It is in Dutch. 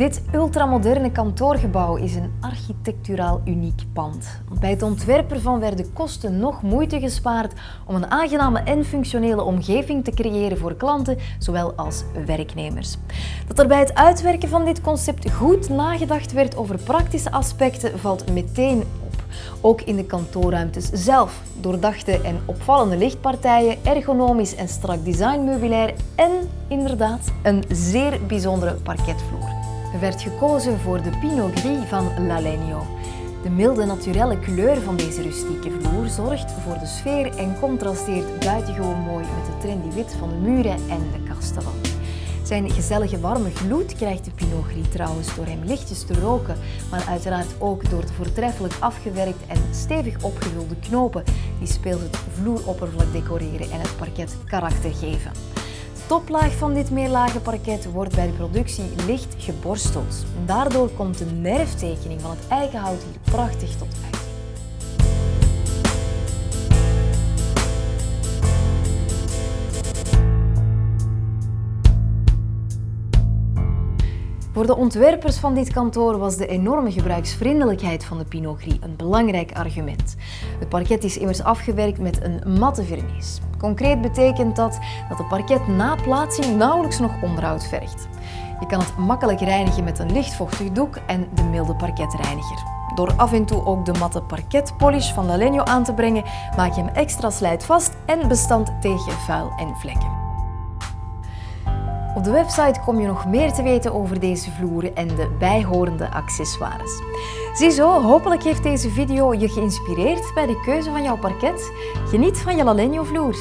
Dit ultramoderne kantoorgebouw is een architecturaal uniek pand. Bij het ontwerp ervan werden kosten nog moeite gespaard om een aangename en functionele omgeving te creëren voor klanten, zowel als werknemers. Dat er bij het uitwerken van dit concept goed nagedacht werd over praktische aspecten valt meteen op. Ook in de kantoorruimtes zelf. Doordachte en opvallende lichtpartijen, ergonomisch en strak designmeubilair en inderdaad een zeer bijzondere parketvloer. Er werd gekozen voor de Pinot Gris van L'Alegno. De milde naturelle kleur van deze rustieke vloer zorgt voor de sfeer en contrasteert buitengewoon mooi met de trendy wit van de muren en de kastelen. Zijn gezellige warme gloed krijgt de Pinot Gris trouwens door hem lichtjes te roken, maar uiteraard ook door de voortreffelijk afgewerkt en stevig opgevulde knopen die speels het vloeroppervlak decoreren en het parket karakter geven toplaag van dit meerlagen parket wordt bij de productie licht geborsteld. Daardoor komt de nerftekening van het eikenhout hier prachtig tot uiting. Voor de ontwerpers van dit kantoor was de enorme gebruiksvriendelijkheid van de Pinot een belangrijk argument. Het parket is immers afgewerkt met een matte vernis. Concreet betekent dat dat de parket na plaatsing nauwelijks nog onderhoud vergt. Je kan het makkelijk reinigen met een lichtvochtig doek en de milde parketreiniger. Door af en toe ook de matte parketpolish van Lalenio aan te brengen, maak je hem extra slijtvast en bestand tegen vuil en vlekken. Op de website kom je nog meer te weten over deze vloeren en de bijhorende accessoires. Ziezo, hopelijk heeft deze video je geïnspireerd bij de keuze van jouw parket. Geniet van je Lalenio vloer.